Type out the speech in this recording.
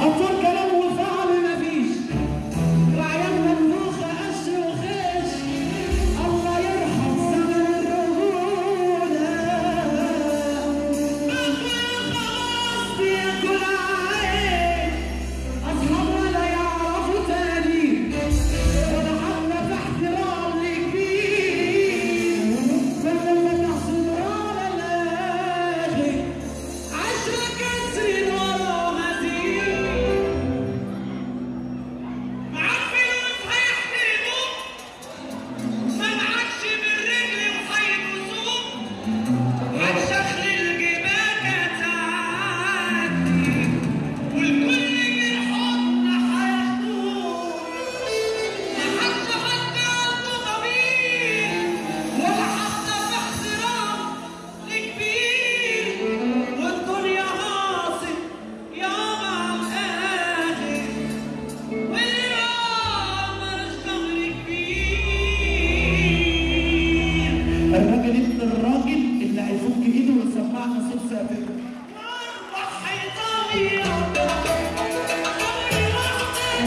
Abdul